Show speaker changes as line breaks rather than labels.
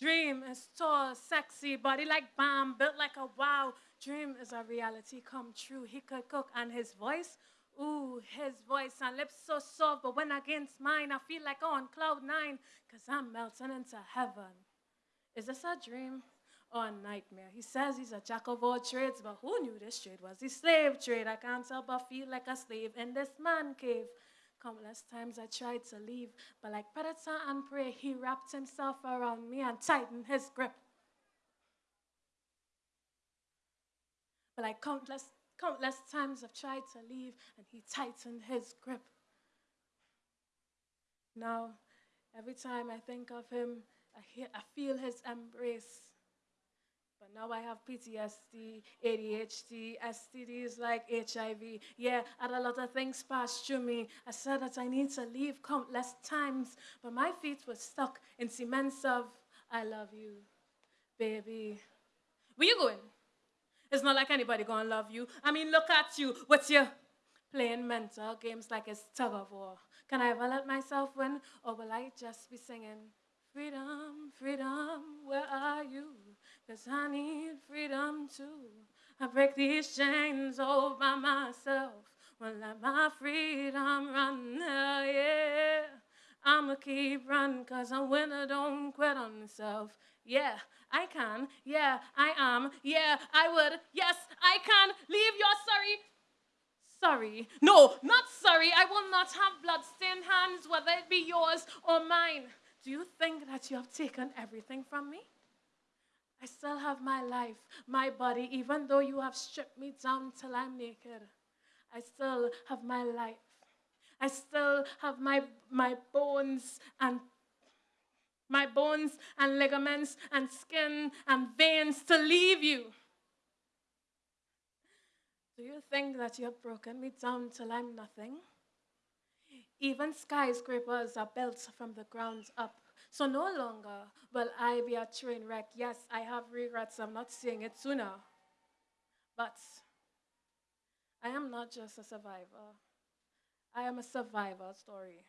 Dream is tall, sexy, body like bomb, built like a wow. Dream is a reality come true. He could cook and his voice, ooh, his voice and lips so soft. But when against mine, I feel like on cloud nine, cause I'm melting into heaven. Is this a dream or a nightmare? He says he's a jack of all trades, but who knew this trade was the slave trade? I can't help but feel like a slave in this man cave. Countless times I tried to leave, but like predator and prey, he wrapped himself around me and tightened his grip. But like countless, countless times I've tried to leave, and he tightened his grip. Now, every time I think of him, I, hear, I feel his embrace. But now I have PTSD, ADHD, STDs like HIV. Yeah, I had a lot of things passed through me. I said that I need to leave countless times, but my feet were stuck in cements of I love you, baby. Where you going? It's not like anybody gonna love you. I mean, look at you. What's your playing mental games like it's tug of war? Can I ever let myself win, or will I just be singing? Freedom, freedom, where are you? Cause I need freedom too. I break these chains all by myself. Won't let my freedom run, uh, yeah. I'ma keep running cause a winner don't quit on himself. Yeah, I can. Yeah, I am. Yeah, I would. Yes, I can. Leave your sorry. Sorry. No, not sorry. I will not have blood-stained hands, whether it be yours or mine. Do you think that you have taken everything from me? I still have my life, my body, even though you have stripped me down till I'm naked. I still have my life. I still have my, my bones and my bones and ligaments and skin and veins to leave you. Do you think that you have broken me down till I'm nothing? Even skyscrapers are built from the ground up. So no longer will I be a train wreck. Yes, I have regrets. I'm not seeing it sooner. But I am not just a survivor. I am a survivor story.